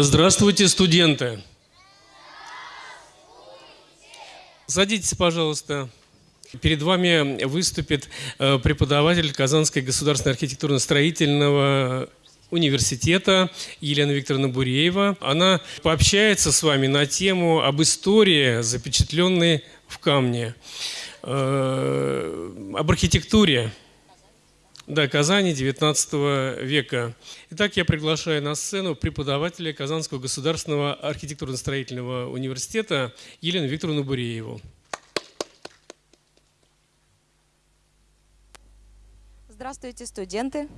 Здравствуйте, студенты! Садитесь, пожалуйста. Перед вами выступит э, преподаватель Казанской государственной архитектурно-строительного университета Елена Викторовна Буреева. Она пообщается с вами на тему об истории, запечатленной в камне, э, об архитектуре да, Казани 19 века. Итак, я приглашаю на сцену преподавателя Казанского государственного архитектурно-строительного университета Елену Викторовну Бурееву. Здравствуйте, студенты!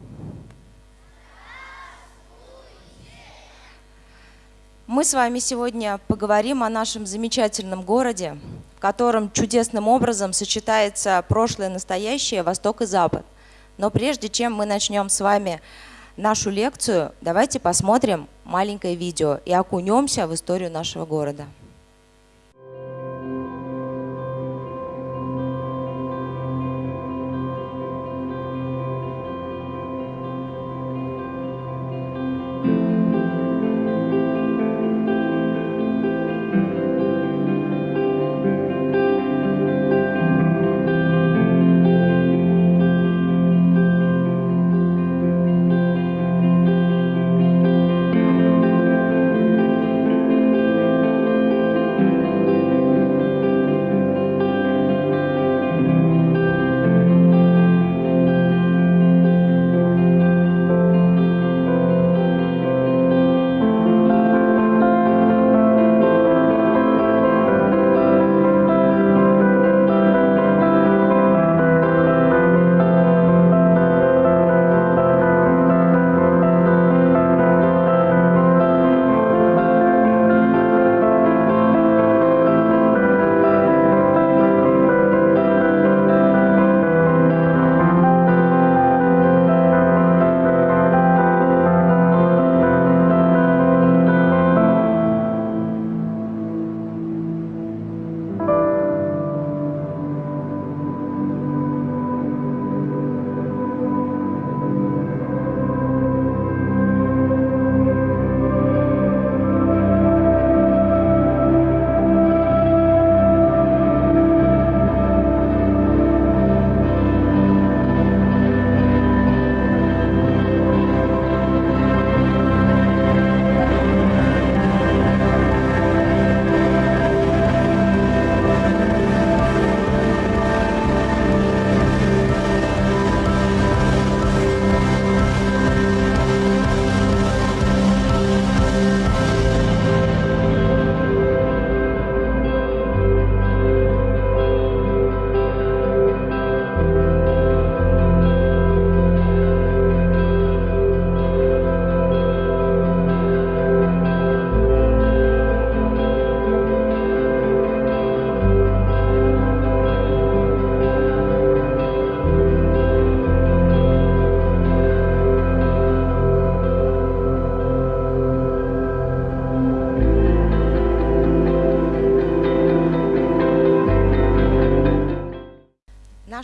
Мы с вами сегодня поговорим о нашем замечательном городе, в котором чудесным образом сочетается прошлое, настоящее, Восток и Запад – но прежде чем мы начнем с вами нашу лекцию, давайте посмотрим маленькое видео и окунемся в историю нашего города.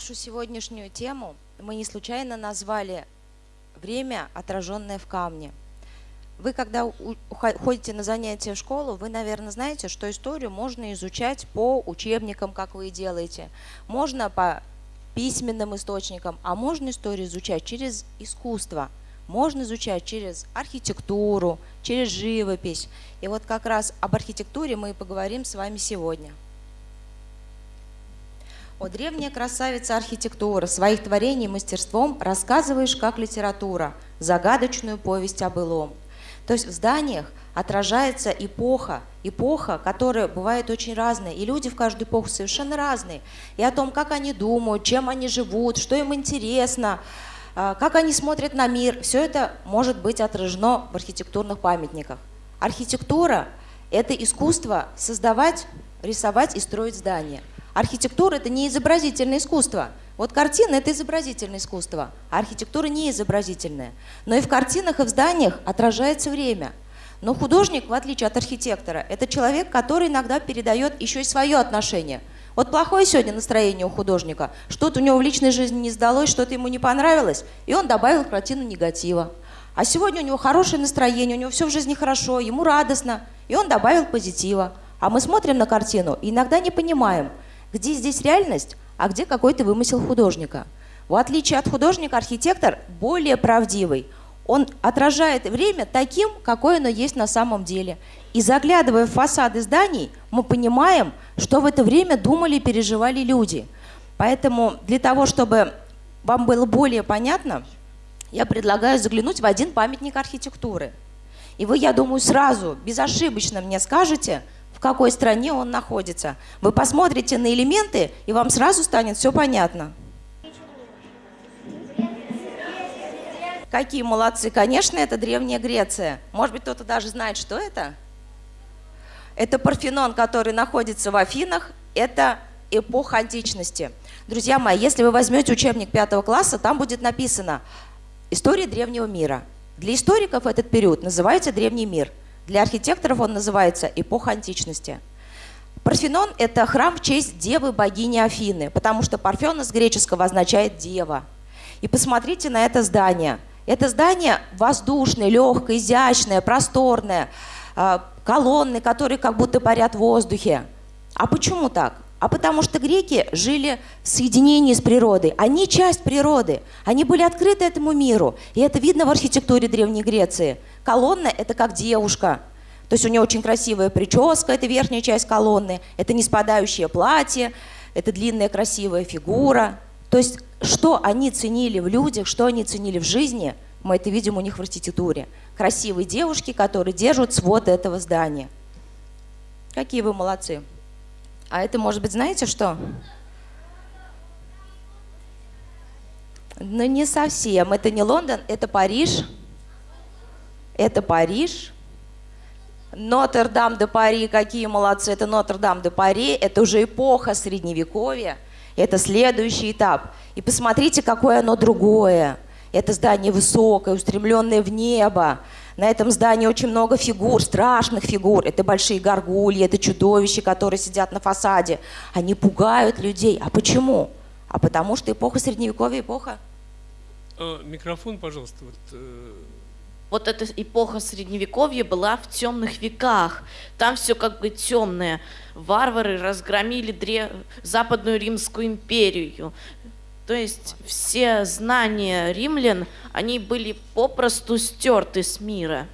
Нашу сегодняшнюю тему мы не случайно назвали «Время, отраженное в камне». Вы, когда ходите на занятия в школу, вы, наверное, знаете, что историю можно изучать по учебникам, как вы и делаете. Можно по письменным источникам, а можно историю изучать через искусство. Можно изучать через архитектуру, через живопись. И вот как раз об архитектуре мы и поговорим с вами сегодня. О, древняя красавица архитектура, своих творений мастерством рассказываешь как литература, загадочную повесть о былом. То есть в зданиях отражается эпоха, эпоха, которая бывает очень разная, и люди в каждую эпоху совершенно разные. И о том, как они думают, чем они живут, что им интересно, а, как они смотрят на мир, все это может быть отражено в архитектурных памятниках. Архитектура – это искусство создавать, рисовать и строить здания – Архитектура – это не изобразительное искусство. Вот картина – это изобразительное искусство, а архитектура не изобразительная. Но и в картинах, и в зданиях отражается время. Но художник, в отличие от архитектора, это человек, который иногда передает еще и свое отношение. Вот плохое сегодня настроение у художника, что-то у него в личной жизни не сдалось, что-то ему не понравилось, и он добавил в картину негатива. А сегодня у него хорошее настроение, у него все в жизни хорошо, ему радостно, и он добавил позитива. А мы смотрим на картину и иногда не понимаем, где здесь реальность, а где какой-то вымысел художника. В отличие от художника, архитектор более правдивый. Он отражает время таким, какое оно есть на самом деле. И заглядывая в фасады зданий, мы понимаем, что в это время думали и переживали люди. Поэтому для того, чтобы вам было более понятно, я предлагаю заглянуть в один памятник архитектуры. И вы, я думаю, сразу, безошибочно мне скажете, в какой стране он находится. Вы посмотрите на элементы, и вам сразу станет все понятно. Какие молодцы. Конечно, это Древняя Греция. Может быть, кто-то даже знает, что это? Это Парфенон, который находится в Афинах. Это эпоха античности. Друзья мои, если вы возьмете учебник пятого класса, там будет написано История древнего мира. Для историков этот период называется древний мир. Для архитекторов он называется эпоха античности. Парфенон – это храм в честь девы богини Афины, потому что Парфена с греческого означает «дева». И посмотрите на это здание. Это здание воздушное, легкое, изящное, просторное, а, колонны, которые как будто парят в воздухе. А почему так? А потому что греки жили в соединении с природой. Они часть природы, они были открыты этому миру. И это видно в архитектуре Древней Греции. Колонна – это как девушка. То есть у нее очень красивая прическа, это верхняя часть колонны, это не спадающее платье, это длинная красивая фигура. То есть что они ценили в людях, что они ценили в жизни, мы это видим у них в архитектуре. Красивые девушки, которые держат свод этого здания. Какие вы молодцы! А это, может быть, знаете что? Ну, не совсем. Это не Лондон, это Париж. Это Париж. Нотр-Дам де Пари, какие молодцы. Это Нотр-Дам де Пари. Это уже эпоха Средневековья. Это следующий этап. И посмотрите, какое оно другое. Это здание высокое, устремленное в небо. На этом здании очень много фигур, страшных фигур. Это большие горгульи, это чудовища, которые сидят на фасаде. Они пугают людей. А почему? А потому что эпоха Средневековья эпоха. А, микрофон, пожалуйста. Вот, э... вот эта эпоха Средневековья была в темных веках. Там все как бы темное. Варвары разгромили древ... Западную Римскую империю. То есть все знания римлян, они были попросту стерты с мира.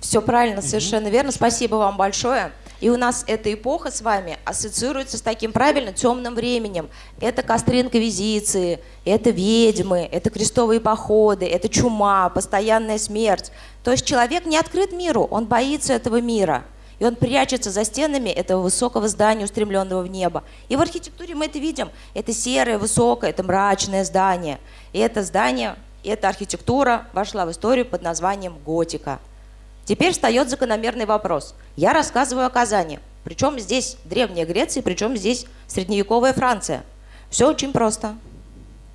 Все правильно, совершенно верно. Спасибо вам большое. И у нас эта эпоха с вами ассоциируется с таким правильно темным временем. Это костры инквизиции, это ведьмы, это крестовые походы, это чума, постоянная смерть. То есть человек не открыт миру, он боится этого мира. И он прячется за стенами этого высокого здания, устремленного в небо. И в архитектуре мы это видим. Это серое, высокое, это мрачное здание. И это здание, эта архитектура вошла в историю под названием готика. Теперь встает закономерный вопрос. Я рассказываю о Казани. Причем здесь Древняя Греция, причем здесь средневековая Франция. Все очень просто.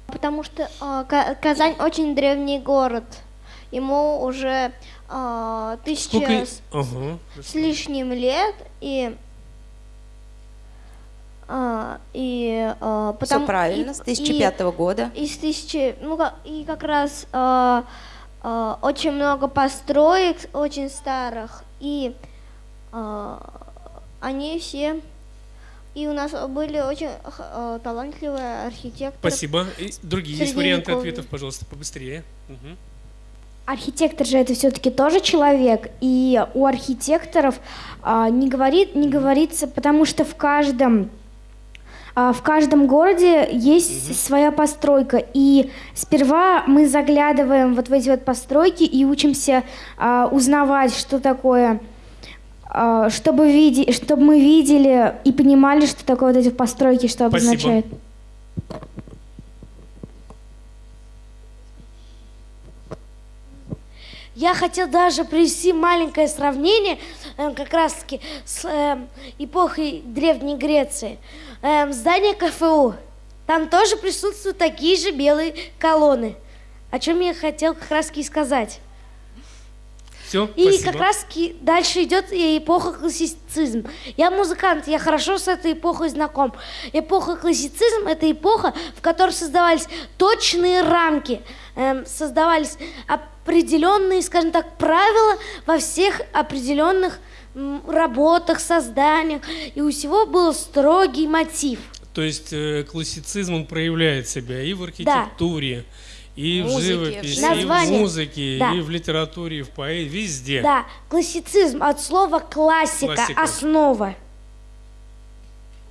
Потому что э, Казань очень древний город. Ему уже э, тысяча Сколько... с, ага. с лишним лет, и а, и а, потому, Все правильно, и, с 2005 и, года. И с тысячи, ну и как раз а, а, очень много построек, очень старых, и а, они все и у нас были очень э, талантливые архитекторы. Спасибо. И другие есть варианты ответов, пожалуйста, побыстрее. Угу. Архитектор же это все-таки тоже человек, и у архитекторов а, не, говорит, не говорится, потому что в каждом а, в каждом городе есть угу. своя постройка, и сперва мы заглядываем вот в эти вот постройки и учимся а, узнавать, что такое, а, чтобы, види, чтобы мы видели и понимали, что такое вот эти постройки, что Спасибо. обозначают. Я хотел даже привести маленькое сравнение э, как раз-таки с э, эпохой Древней Греции. Э, здание КФУ. Там тоже присутствуют такие же белые колонны. О чем я хотел как раз-таки сказать. Все, и спасибо. как раз дальше идет эпоха классицизм. Я музыкант, я хорошо с этой эпохой знаком. Эпоха классицизм – это эпоха, в которой создавались точные рамки эм, создавались определенные, скажем так, правила во всех определенных м, работах, созданиях, и у всего был строгий мотив. То есть э, классицизм он проявляет себя и в архитектуре, и в Музыке, живописи, и в Название. музыке, Да. и в литературе, и в поэзии, везде. Да, классицизм от слова классика, Классика. основа.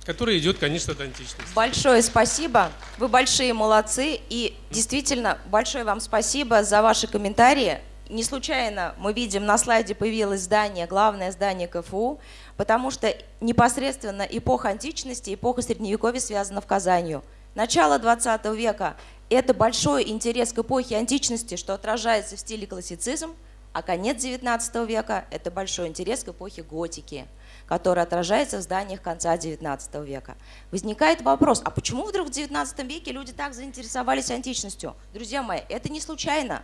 Который идет, конечно, от античности. Большое спасибо. Вы большие молодцы. И действительно, большое вам спасибо за ваши комментарии. Не случайно мы видим на слайде появилось здание, главное здание КФУ, потому что непосредственно эпоха античности, эпоха Средневековья связана в Казанью. Начало 20 века – это большой интерес к эпохе античности, что отражается в стиле классицизм, а конец 19 века – это большой интерес к эпохе готики, который отражается в зданиях конца 19 века. Возникает вопрос, а почему вдруг в 19 веке люди так заинтересовались античностью? Друзья мои, это не случайно.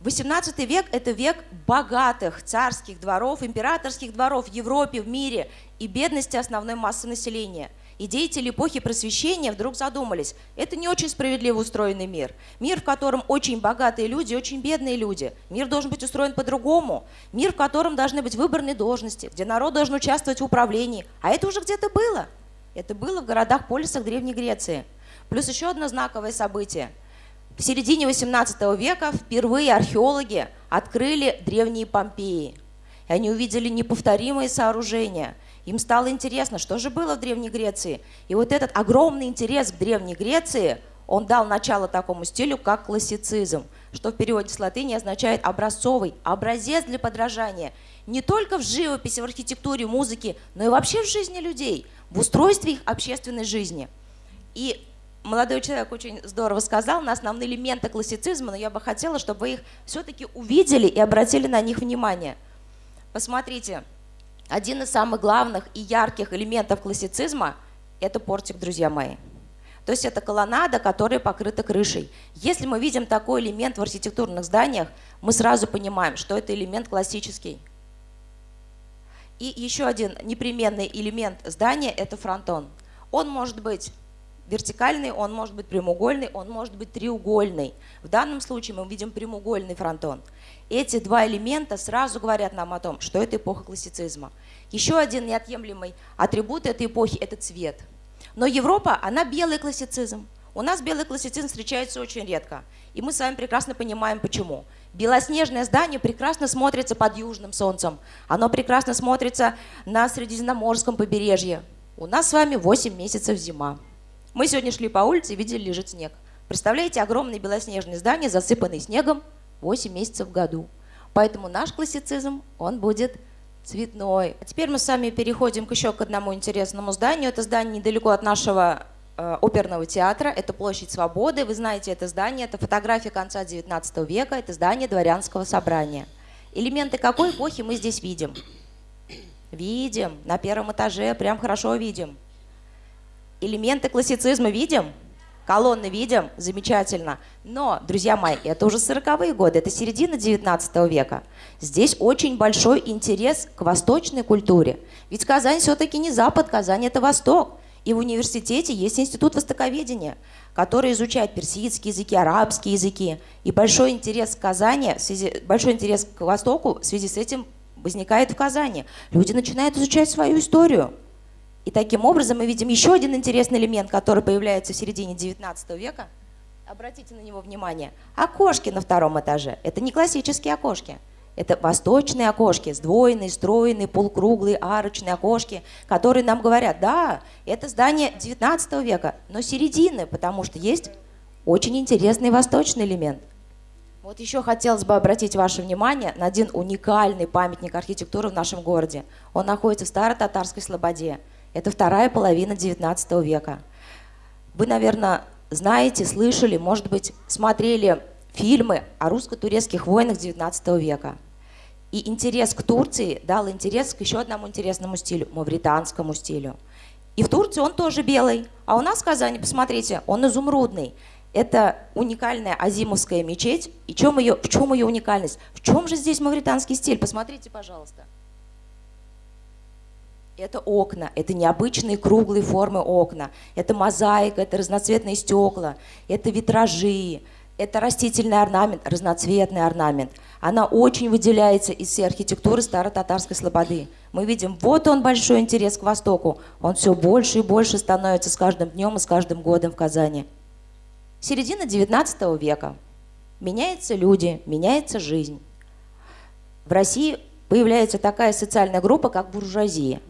18 век – это век богатых царских дворов, императорских дворов в Европе, в мире и бедности основной массы населения. И деятели эпохи просвещения вдруг задумались, это не очень справедливо устроенный мир. Мир, в котором очень богатые люди, очень бедные люди. Мир должен быть устроен по-другому. Мир, в котором должны быть выборные должности, где народ должен участвовать в управлении. А это уже где-то было. Это было в городах-полисах Древней Греции. Плюс еще одно знаковое событие – в середине XVIII века впервые археологи открыли древние Помпеи. И они увидели неповторимые сооружения. Им стало интересно, что же было в Древней Греции. И вот этот огромный интерес к Древней Греции, он дал начало такому стилю, как классицизм, что в переводе с латыни означает образцовый, образец для подражания. Не только в живописи, в архитектуре, музыке, но и вообще в жизни людей, в устройстве их общественной жизни. И молодой человек очень здорово сказал на основные элементы классицизма, но я бы хотела, чтобы вы их все-таки увидели и обратили на них внимание. Посмотрите, один из самых главных и ярких элементов классицизма – это портик, друзья мои. То есть это колоннада, которая покрыта крышей. Если мы видим такой элемент в архитектурных зданиях, мы сразу понимаем, что это элемент классический. И еще один непременный элемент здания – это фронтон. Он может быть вертикальный, он может быть прямоугольный, он может быть треугольный. В данном случае мы видим прямоугольный фронтон. Эти два элемента сразу говорят нам о том, что это эпоха классицизма. Еще один неотъемлемый атрибут этой эпохи – это цвет. Но Европа, она белый классицизм. У нас белый классицизм встречается очень редко. И мы с вами прекрасно понимаем, почему. Белоснежное здание прекрасно смотрится под южным солнцем. Оно прекрасно смотрится на Средиземноморском побережье. У нас с вами 8 месяцев зима. Мы сегодня шли по улице и видели, лежит снег. Представляете, огромные белоснежные здания, засыпанные снегом 8 месяцев в году. Поэтому наш классицизм, он будет цветной. А теперь мы с вами переходим к еще к одному интересному зданию. Это здание недалеко от нашего э, оперного театра. Это площадь Свободы. Вы знаете это здание. Это фотография конца 19 века. Это здание дворянского собрания. Элементы какой эпохи мы здесь видим? Видим. На первом этаже прям хорошо видим. Элементы классицизма видим? Колонны видим? Замечательно. Но, друзья мои, это уже 40-е годы, это середина 19 века. Здесь очень большой интерес к восточной культуре. Ведь Казань все-таки не Запад, Казань это Восток. И в университете есть институт востоковедения, который изучает персидские языки, арабские языки. И большой интерес к Казани, большой интерес к Востоку в связи с этим возникает в Казани. Люди начинают изучать свою историю. И таким образом мы видим еще один интересный элемент, который появляется в середине 19 века. Обратите на него внимание. Окошки на втором этаже. Это не классические окошки. Это восточные окошки, сдвоенные, стройные, полукруглые, арочные окошки, которые нам говорят, да, это здание 19 века, но середины, потому что есть очень интересный восточный элемент. Вот еще хотелось бы обратить ваше внимание на один уникальный памятник архитектуры в нашем городе. Он находится в Старо-Татарской Слободе. Это вторая половина XIX века. Вы, наверное, знаете, слышали, может быть, смотрели фильмы о русско-турецких войнах XIX века. И интерес к Турции дал интерес к еще одному интересному стилю, мавританскому стилю. И в Турции он тоже белый, а у нас в Казани, посмотрите, он изумрудный. Это уникальная азимовская мечеть. И чем ее, в чем ее уникальность? В чем же здесь мавританский стиль? Посмотрите, пожалуйста. Это окна, это необычные круглые формы окна, это мозаика, это разноцветные стекла, это витражи, Это растительный орнамент, разноцветный орнамент. Она очень выделяется из всей архитектуры старо-татарской слободы. Мы видим, вот он большой интерес к Востоку. Он все больше и больше становится с каждым днем и с каждым годом в Казани. Середина XIX века. Меняются люди, меняется жизнь. В России появляется такая социальная группа, как буржуазия.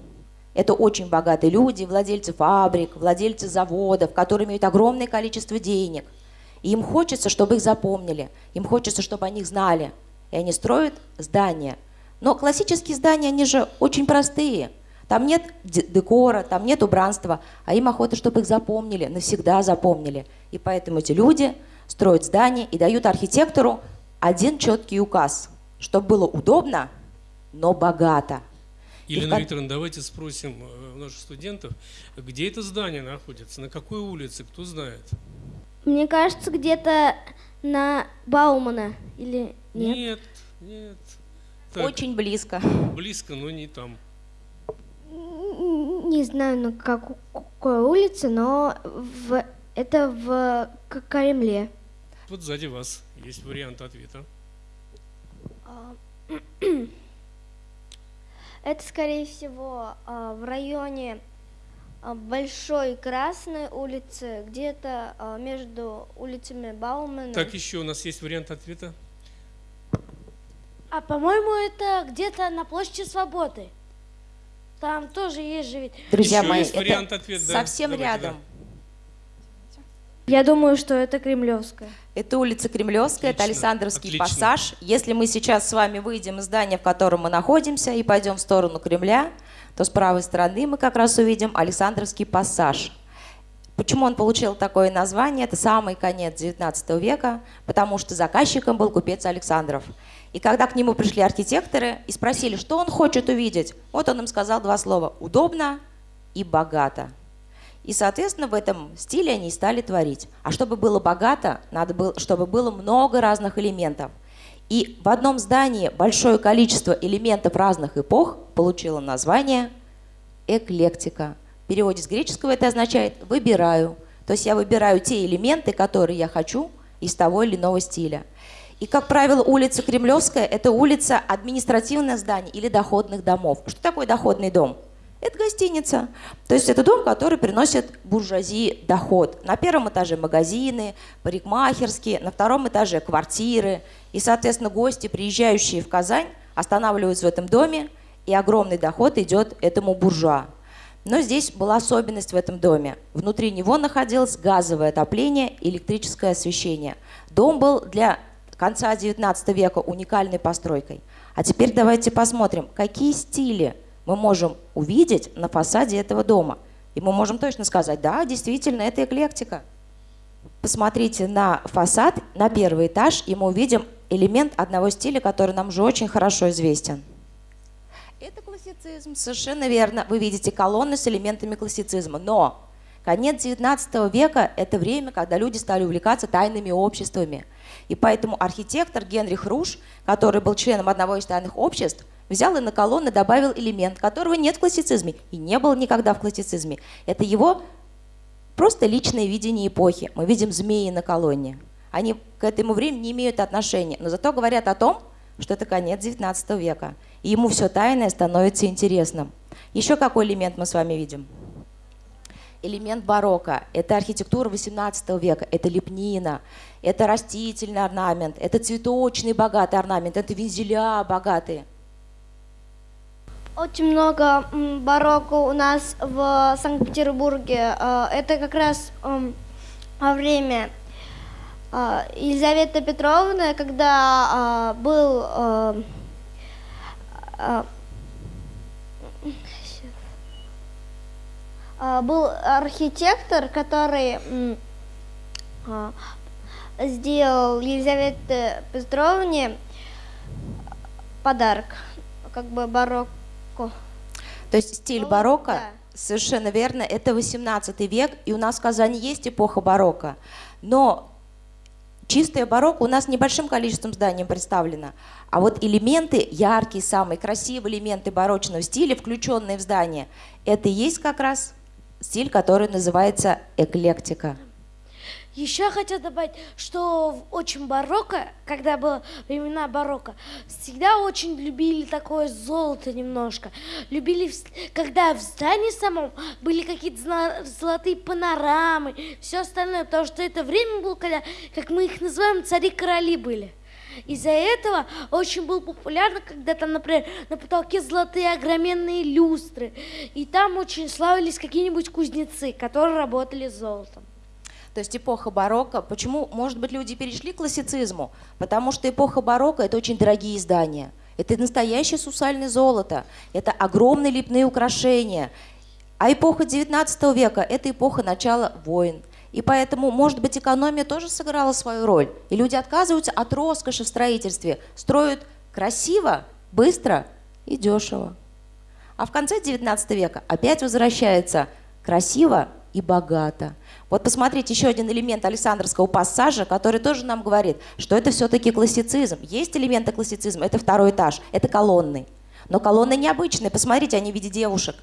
Это очень богатые люди, владельцы фабрик, владельцы заводов, которые имеют огромное количество денег. И им хочется, чтобы их запомнили, им хочется, чтобы о них знали. И они строят здания. Но классические здания, они же очень простые. Там нет декора, там нет убранства, а им охота, чтобы их запомнили, навсегда запомнили. И поэтому эти люди строят здания и дают архитектору один четкий указ, чтобы было удобно, но богато. Елена как... Викторовна, давайте спросим э, наших студентов, где это здание находится, на какой улице, кто знает? Мне кажется, где-то на Баумана или нет? Нет, нет. Так, Очень близко. Близко, но не там. Не знаю, на какой улице, но в, это в Кремле. Вот сзади вас есть вариант ответа. А, это, скорее всего, а, в районе а, Большой Красной улицы, где-то между улицами Баумана. Так, еще у нас есть вариант ответа. А по-моему, это где-то на площади Свободы. Там тоже есть же ведь. Друзья Еще мои, есть это вариант ответ, да? совсем Давайте, рядом. Да. Я думаю, что это Кремлевская. Это улица Кремлевская, это Александровский отлично. пассаж. Если мы сейчас с вами выйдем из здания, в котором мы находимся, и пойдем в сторону Кремля, то с правой стороны мы как раз увидим Александровский пассаж. Почему он получил такое название? Это самый конец XIX века, потому что заказчиком был купец Александров. И когда к нему пришли архитекторы и спросили, что он хочет увидеть, вот он им сказал два слова «удобно» и «богато». И, соответственно, в этом стиле они и стали творить. А чтобы было богато, надо было, чтобы было много разных элементов. И в одном здании большое количество элементов разных эпох получило название эклектика. В переводе с греческого это означает «выбираю». То есть я выбираю те элементы, которые я хочу из того или иного стиля. И, как правило, улица Кремлевская – это улица административных зданий или доходных домов. Что такое доходный дом? Это гостиница. То есть это дом, который приносит буржуазии доход. На первом этаже магазины, парикмахерские, на втором этаже квартиры. И, соответственно, гости, приезжающие в Казань, останавливаются в этом доме, и огромный доход идет этому буржуа. Но здесь была особенность в этом доме. Внутри него находилось газовое отопление и электрическое освещение. Дом был для конца XIX века уникальной постройкой. А теперь давайте посмотрим, какие стили – мы можем увидеть на фасаде этого дома. И мы можем точно сказать, да, действительно, это эклектика. Посмотрите на фасад, на первый этаж, и мы увидим элемент одного стиля, который нам уже очень хорошо известен. Это классицизм, совершенно верно. Вы видите колонны с элементами классицизма. Но конец XIX века – это время, когда люди стали увлекаться тайными обществами. И поэтому архитектор Генрих Руш, который был членом одного из тайных обществ, взял и на колонны добавил элемент, которого нет в классицизме и не было никогда в классицизме. Это его просто личное видение эпохи. Мы видим змеи на колонне. Они к этому времени не имеют отношения, но зато говорят о том, что это конец XIX века. И ему все тайное становится интересным. Еще какой элемент мы с вами видим? Элемент барокко – это архитектура XVIII века, это лепнина, это растительный орнамент, это цветочный богатый орнамент, это вензеля богатые – очень много барокко у нас в Санкт-Петербурге. Э, это как раз время э, Елизаветы Петровны, когда э, был был архитектор, который сделал Елизавете Петровне подарок, как бы барокко барокко. То есть стиль барокко, да. совершенно верно, это 18 век, и у нас в Казани есть эпоха барокко. Но чистое барокко у нас небольшим количеством зданий представлено. А вот элементы, яркие, самые красивые элементы барочного стиля, включенные в здание, это и есть как раз стиль, который называется эклектика. Еще хотел добавить, что в очень барокко, когда было времена барокко, всегда очень любили такое золото немножко. Любили, когда в здании самом были какие-то золотые панорамы, все остальное, потому что это время было, когда, как мы их называем, цари-короли были. Из-за этого очень было популярно, когда там, например, на потолке золотые огроменные люстры. И там очень славились какие-нибудь кузнецы, которые работали с золотом. То есть эпоха барокко. Почему, может быть, люди перешли к классицизму? Потому что эпоха барокко – это очень дорогие издания. Это настоящее сусальное золото. Это огромные лепные украшения. А эпоха 19 века – это эпоха начала войн. И поэтому, может быть, экономия тоже сыграла свою роль. И люди отказываются от роскоши в строительстве, строят красиво, быстро и дешево. А в конце 19 века опять возвращается красиво и богато. Вот посмотрите еще один элемент Александровского пассажа, который тоже нам говорит, что это все-таки классицизм. Есть элементы классицизма, это второй этаж, это колонны. Но колонны необычные, посмотрите, они в виде девушек.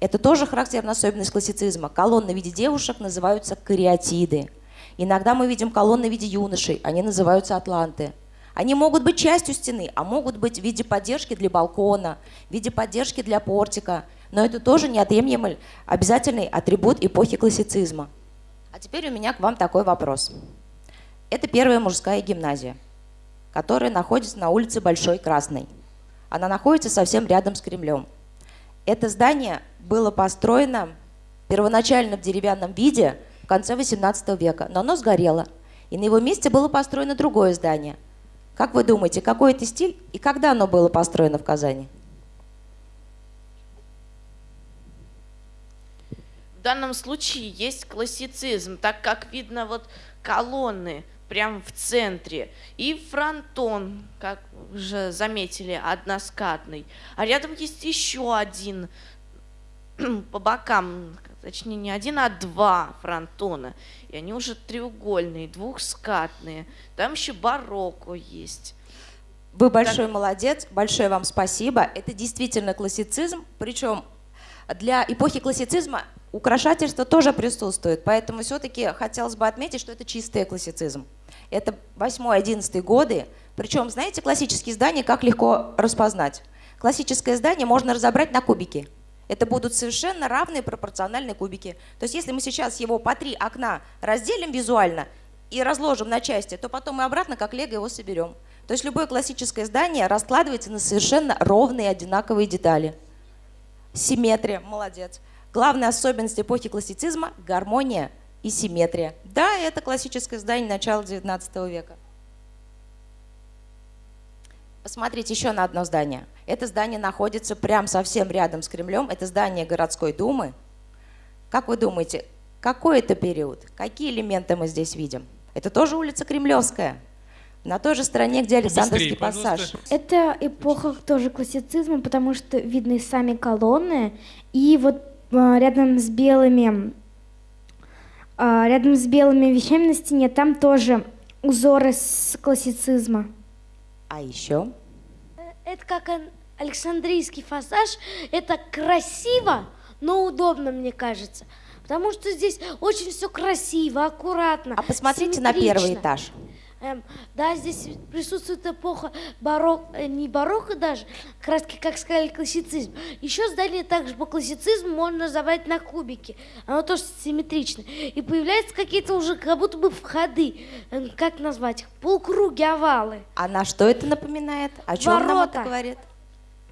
Это тоже характерная особенность классицизма. Колонны в виде девушек называются кариатиды. Иногда мы видим колонны в виде юношей, они называются атланты. Они могут быть частью стены, а могут быть в виде поддержки для балкона, в виде поддержки для портика. Но это тоже неотъемлемый обязательный атрибут эпохи классицизма. А теперь у меня к вам такой вопрос. Это первая мужская гимназия, которая находится на улице Большой Красной. Она находится совсем рядом с Кремлем. Это здание было построено первоначально в деревянном виде в конце XVIII века, но оно сгорело. И на его месте было построено другое здание. Как вы думаете, какой это стиль и когда оно было построено в Казани? Данном случае есть классицизм, так как видно вот колонны прямо в центре и фронтон, как уже заметили, односкатный. А рядом есть еще один по бокам, точнее не один, а два фронтона. И они уже треугольные, двухскатные. Там еще барокко есть. Вы большой молодец, большое вам спасибо. Это действительно классицизм, причем для эпохи классицизма украшательство тоже присутствует, поэтому все-таки хотелось бы отметить, что это чистый классицизм. Это 8-11 годы, причем, знаете, классические здания как легко распознать? Классическое здание можно разобрать на кубики. Это будут совершенно равные пропорциональные кубики. То есть если мы сейчас его по три окна разделим визуально и разложим на части, то потом мы обратно как лего его соберем. То есть любое классическое здание раскладывается на совершенно ровные одинаковые детали. Симметрия, молодец. Главная особенность эпохи классицизма – гармония и симметрия. Да, это классическое здание начала XIX века. Посмотрите еще на одно здание. Это здание находится прямо совсем рядом с Кремлем. Это здание городской думы. Как вы думаете, какой это период? Какие элементы мы здесь видим? Это тоже улица Кремлевская. На той же стороне, где Александровский Побыстрее, пассаж. пожалуйста. Это эпоха тоже классицизма, потому что видны сами колонны, и вот рядом с белыми а, рядом с белыми вещами на стене там тоже узоры с классицизма. А еще Это как ан- Александрийский фасаж. Это красиво, но удобно, мне кажется. Потому что здесь очень все красиво, аккуратно. А посмотрите на первый этаж. Эм, да, здесь присутствует эпоха барокко, э, не барокко даже, таки, как сказали, классицизм. Еще здание также по классицизму можно забрать на кубики. Оно тоже симметрично. И появляются какие-то уже как будто бы входы, эм, как назвать их, полукруги, овалы. А на что это напоминает? О чем нам это Ворота. говорит?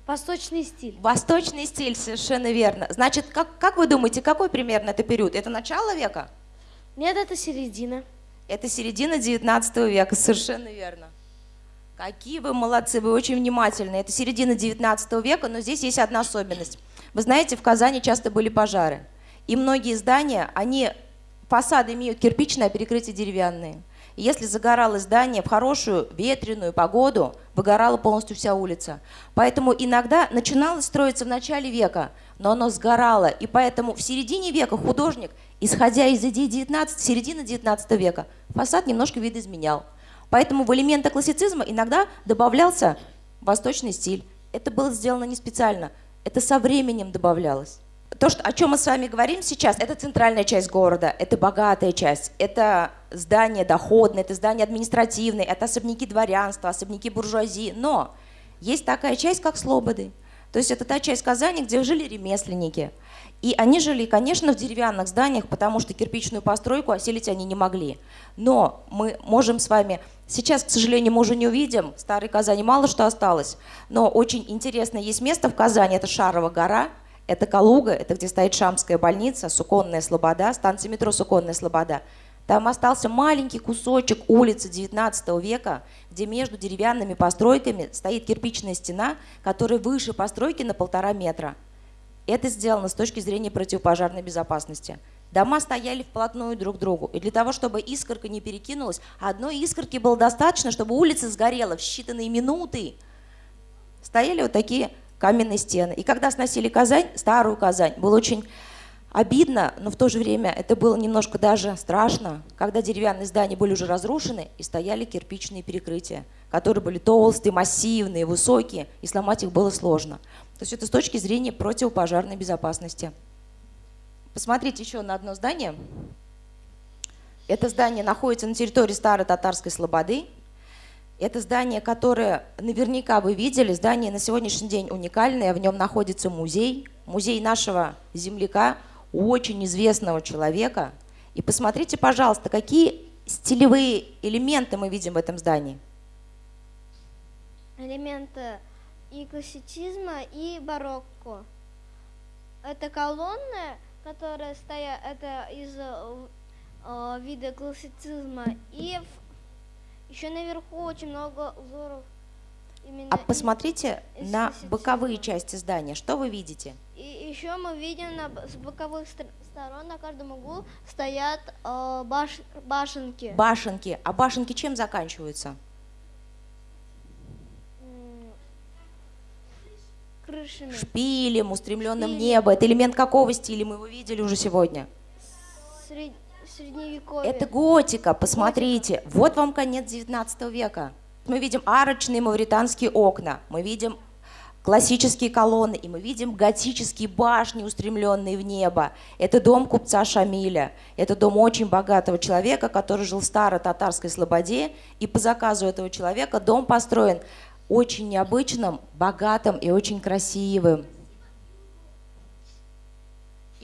Восточный стиль. Восточный стиль, совершенно верно. Значит, как, как вы думаете, какой примерно это период? Это начало века? Нет, это середина. Это середина 19 века, совершенно верно. Какие вы молодцы, вы очень внимательны. Это середина 19 века, но здесь есть одна особенность. Вы знаете, в Казани часто были пожары. И многие здания, они, фасады имеют кирпичное, а перекрытие деревянные. И если загоралось здание в хорошую ветреную погоду, выгорала полностью вся улица. Поэтому иногда начиналось строиться в начале века, но оно сгорало. И поэтому в середине века художник, исходя из идей 19, середины 19 века, фасад немножко видоизменял. Поэтому в элементы классицизма иногда добавлялся восточный стиль. Это было сделано не специально, это со временем добавлялось. то, что, о чем мы с вами говорим сейчас, это центральная часть города, это богатая часть, это здание доходное, это здание административное, это особняки дворянства, особняки буржуазии. Но есть такая часть, как Слободы. То есть это та часть Казани, где жили ремесленники. И они жили, конечно, в деревянных зданиях, потому что кирпичную постройку осилить они не могли. Но мы можем с вами... Сейчас, к сожалению, мы уже не увидим. В Старой Казани мало что осталось. Но очень интересно есть место в Казани. Это Шарова гора. Это Калуга. Это где стоит Шамская больница, Суконная Слобода, станция метро Суконная Слобода. Там остался маленький кусочек улицы 19 века, где между деревянными постройками стоит кирпичная стена, которая выше постройки на полтора метра. Это сделано с точки зрения противопожарной безопасности. Дома стояли вплотную друг к другу. И для того, чтобы искорка не перекинулась, одной искорки было достаточно, чтобы улица сгорела в считанные минуты. Стояли вот такие каменные стены. И когда сносили Казань, старую Казань, было очень обидно, но в то же время это было немножко даже страшно, когда деревянные здания были уже разрушены и стояли кирпичные перекрытия, которые были толстые, массивные, высокие, и сломать их было сложно. То есть это с точки зрения противопожарной безопасности. Посмотрите еще на одно здание. Это здание находится на территории старой татарской слободы. Это здание, которое наверняка вы видели. Здание на сегодняшний день уникальное. В нем находится музей. Музей нашего земляка, очень известного человека. И посмотрите, пожалуйста, какие стилевые элементы мы видим в этом здании. Элементы и классицизма, и барокко. Это колонны, которые стоят, это из э, э, вида классицизма. И в- еще наверху очень много узоров. Именно А посмотрите из на боковые части здания. Что вы видите? И еще мы видим на, с боковых сторон на каждом углу стоят э, баш- башенки. Башенки. А башенки чем заканчиваются? Крышами. Шпилем, устремленным в Шпилем. небо. Это элемент какого стиля? Мы его видели уже сегодня. Сред- средневековье. Это готика, посмотрите. Вот вам конец 19 века. Мы видим арочные мавританские окна, мы видим классические колонны, и мы видим готические башни, устремленные в небо. Это дом купца Шамиля. Это дом очень богатого человека, который жил в старой татарской слободе. И по заказу этого человека дом построен очень необычным, богатым и очень красивым.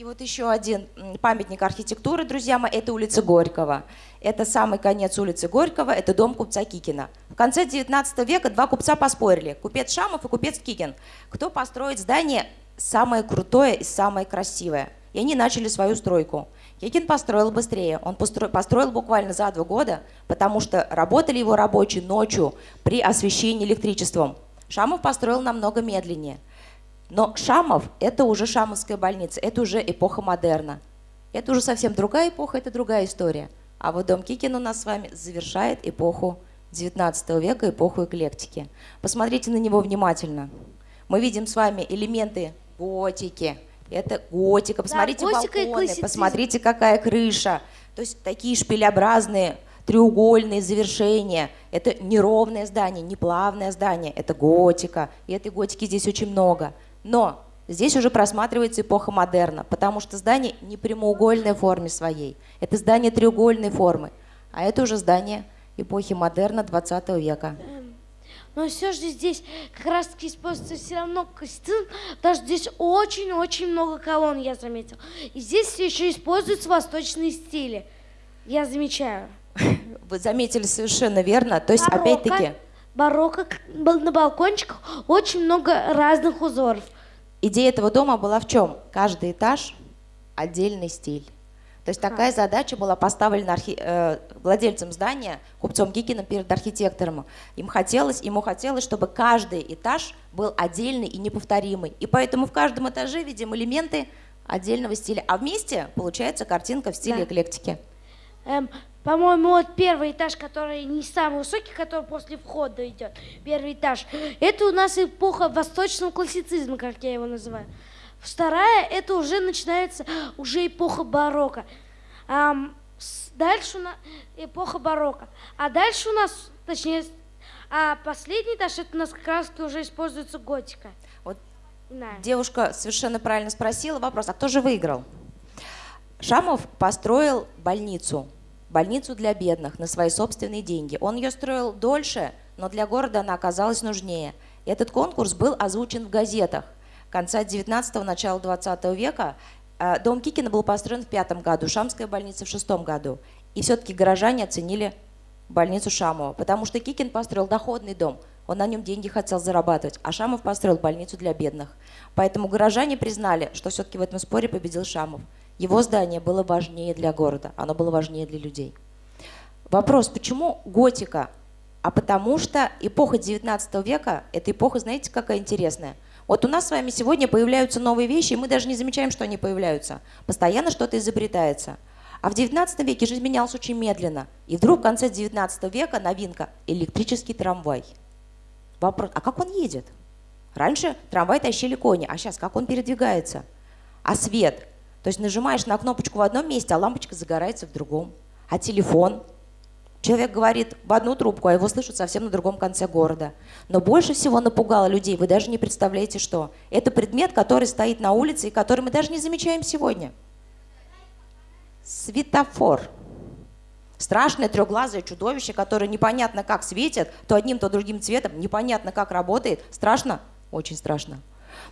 И вот еще один памятник архитектуры, друзья мои, это улица Горького. Это самый конец улицы Горького, это дом купца Кикина. В конце 19 века два купца поспорили, купец Шамов и купец Кикин, кто построит здание самое крутое и самое красивое. И они начали свою стройку. Кикин построил быстрее, он постро- построил буквально за два года, потому что работали его рабочие ночью при освещении электричеством. Шамов построил намного медленнее. Но Шамов – это уже Шамовская больница, это уже эпоха модерна. Это уже совсем другая эпоха, это другая история. А вот дом Кикин у нас с вами завершает эпоху 19 века, эпоху эклектики. Посмотрите на него внимательно. Мы видим с вами элементы готики. Это готика. Посмотрите готика и балконы, посмотрите, какая крыша. То есть такие шпилеобразные треугольные завершения. Это неровное здание, неплавное здание. Это готика. И этой готики здесь очень много. Но здесь уже просматривается эпоха модерна, потому что здание не прямоугольной форме своей. Это здание треугольной формы. А это уже здание эпохи модерна 20 века. Но все же здесь как раз таки используется все равно классицизм, потому что здесь очень-очень много колонн, я заметил. И здесь все еще используются восточные стили. Я замечаю. Вы заметили совершенно верно. То есть, опять-таки, Барокко, на балкончиках очень много разных узоров. Идея этого дома была в чем? Каждый этаж отдельный стиль. То есть такая задача была поставлена архи- э, владельцем здания, купцом Гикиным перед архитектором. Им хотелось, ему хотелось, чтобы каждый этаж был отдельный и неповторимый. И поэтому в каждом этаже видим элементы отдельного стиля. А вместе получается картинка в стиле Да. эклектики. Эм, по-моему, вот первый этаж, который не самый высокий, который после входа идет, первый этаж, это у нас эпоха восточного классицизма, как я его называю. Вторая, это уже начинается уже эпоха барокко. С- дальше у нас эпоха барокко. А дальше у нас, точнее, а последний этаж, это у нас как раз уже используется готика. Вот Знаю. Девушка совершенно правильно спросила вопрос, а кто же выиграл? Шамов построил больницу, больницу для бедных на свои собственные деньги. Он ее строил дольше, но для города она оказалась нужнее. Этот конкурс был озвучен в газетах. Конца 19-го, начала 20 века Э, Дом Кикина был построен в пятом году, Шамская больница в шестом году. И все-таки горожане оценили больницу Шамова, потому что Кикин построил доходный дом, он на нем деньги хотел зарабатывать, а Шамов построил больницу для бедных. Поэтому горожане признали, что все-таки в этом споре победил Шамов. Его здание было важнее для города, оно было важнее для людей. Вопрос, почему готика? А потому что эпоха 19 века, эта эпоха, знаете, какая интересная? Вот у нас с вами сегодня появляются новые вещи, и мы даже не замечаем, что они появляются. Постоянно что-то изобретается. А в 19 веке жизнь менялась очень медленно. И вдруг в конце 19 века новинка – электрический трамвай. Вопрос, а как он едет? Раньше трамвай тащили кони, а сейчас как он передвигается? А свет? То есть нажимаешь на кнопочку в одном месте, а лампочка загорается в другом. А телефон? Человек говорит в одну трубку, а его слышат совсем на другом конце города. Но больше всего напугало людей, вы даже не представляете, что. Это предмет, который стоит на улице и который мы даже не замечаем сегодня – Светофор. Страшное трехглазое чудовище, которое непонятно как светит, то одним, то другим цветом, непонятно как работает. Страшно? Очень страшно.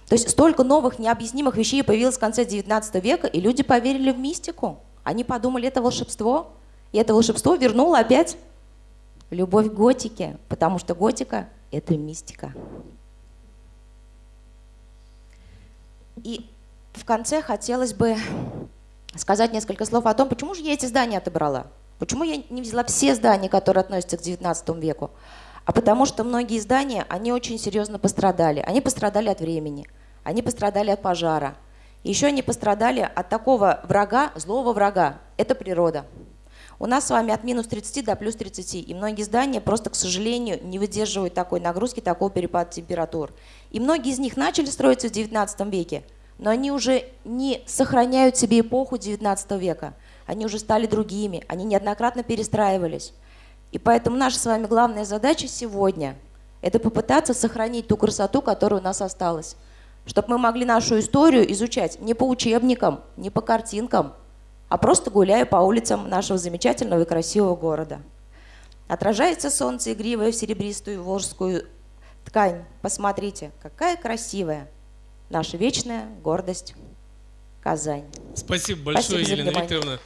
То есть столько новых необъяснимых вещей появилось в конце 19 века, и люди поверили в мистику. Они подумали, это волшебство. И это волшебство вернуло опять любовь к готике, потому что готика – это мистика. И в конце хотелось бы сказать несколько слов о том, почему же я эти здания отобрала. Почему я не взяла все здания, которые относятся к XIX веку? А потому что многие здания, они очень серьезно пострадали. Они пострадали от времени, они пострадали от пожара. еще они пострадали от такого врага, злого врага. Это природа. У нас с вами от минус 30 до плюс 30. И многие здания просто, к сожалению, не выдерживают такой нагрузки, такого перепада температур. И многие из них начали строиться в XIX веке, но они уже не сохраняют себе эпоху XIX века. Они уже стали другими, они неоднократно перестраивались. И поэтому наша с вами главная задача сегодня – это попытаться сохранить ту красоту, которая у нас осталась. Чтобы мы могли нашу историю изучать не по учебникам, не по картинкам, а просто гуляя по улицам нашего замечательного и красивого города. Отражается солнце игривое в серебристую волжскую ткань. Посмотрите, какая красивая – наша вечная гордость Казань. Спасибо большое, Спасибо Елена Викторовна.